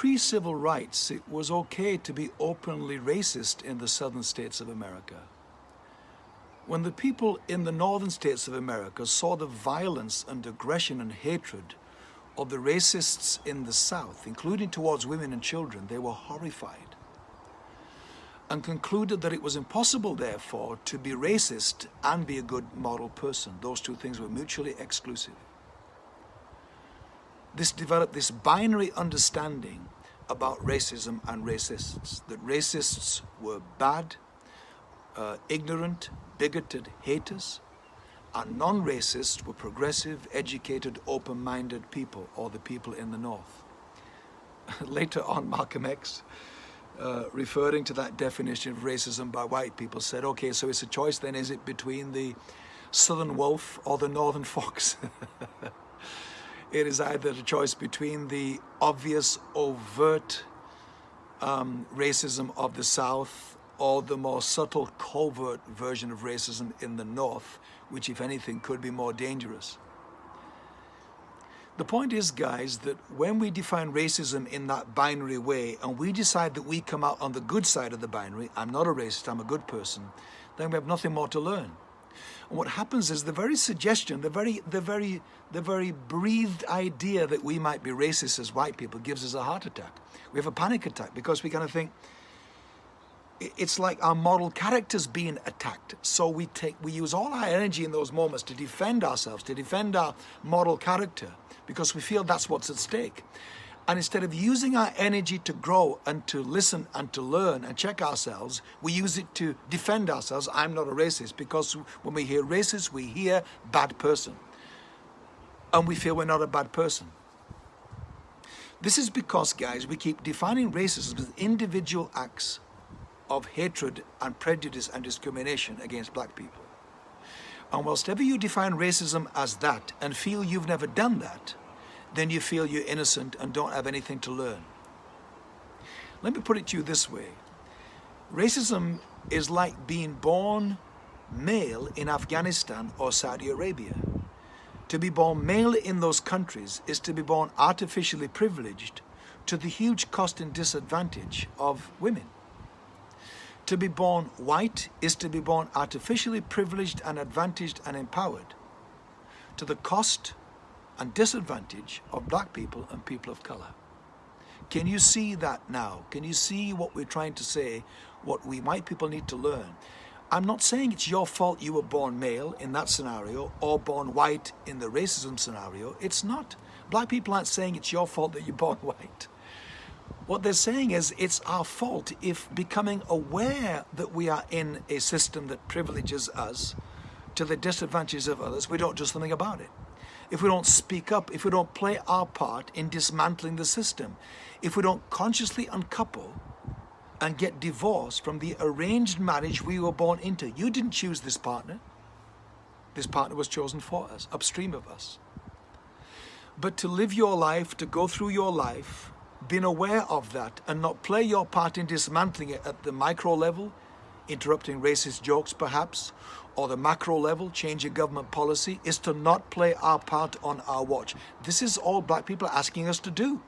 pre-civil rights, it was okay to be openly racist in the southern states of America. When the people in the northern states of America saw the violence and aggression and hatred of the racists in the south, including towards women and children, they were horrified and concluded that it was impossible, therefore, to be racist and be a good moral person. Those two things were mutually exclusive. This developed this binary understanding about racism and racists, that racists were bad, uh, ignorant, bigoted haters, and non-racists were progressive, educated, open-minded people, or the people in the North. Later on, Malcolm X uh, referring to that definition of racism by white people said, okay, so it's a choice then, is it between the southern wolf or the northern fox? it is either a choice between the obvious, overt um, racism of the south or the more subtle, covert version of racism in the north, which if anything could be more dangerous. The point is, guys, that when we define racism in that binary way and we decide that we come out on the good side of the binary, I'm not a racist, I'm a good person, then we have nothing more to learn. And what happens is the very suggestion, the very, the very, the very breathed idea that we might be racist as white people gives us a heart attack. We have a panic attack because we kind of think, it's like our moral character's being attacked. So we take, we use all our energy in those moments to defend ourselves, to defend our moral character because we feel that's what's at stake. And instead of using our energy to grow and to listen and to learn and check ourselves, we use it to defend ourselves. I'm not a racist because when we hear racist, we hear bad person. And we feel we're not a bad person. This is because, guys, we keep defining racism as individual acts of hatred and prejudice and discrimination against black people. And whilst ever you define racism as that and feel you've never done that, then you feel you're innocent and don't have anything to learn. Let me put it to you this way. Racism is like being born male in Afghanistan or Saudi Arabia. To be born male in those countries is to be born artificially privileged to the huge cost and disadvantage of women. To be born white is to be born artificially privileged and advantaged and empowered to the cost and disadvantage of black people and people of color. Can you see that now? Can you see what we're trying to say, what we white people need to learn? I'm not saying it's your fault you were born male in that scenario or born white in the racism scenario. It's not. Black people aren't saying it's your fault that you're born white. What they're saying is it's our fault if becoming aware that we are in a system that privileges us to the disadvantages of others, we don't do something about it if we don't speak up, if we don't play our part in dismantling the system, if we don't consciously uncouple and get divorced from the arranged marriage we were born into. You didn't choose this partner. This partner was chosen for us, upstream of us. But to live your life, to go through your life, being aware of that and not play your part in dismantling it at the micro level, interrupting racist jokes perhaps, or the macro level, changing government policy, is to not play our part on our watch. This is all black people are asking us to do.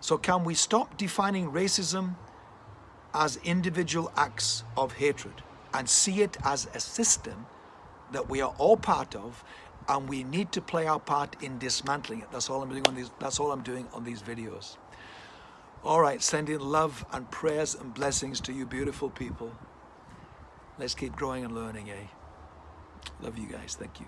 So can we stop defining racism as individual acts of hatred and see it as a system that we are all part of and we need to play our part in dismantling it. That's all I'm doing on these, that's all I'm doing on these videos. All right, sending love and prayers and blessings to you beautiful people. Let's keep growing and learning, eh? Love you guys. Thank you.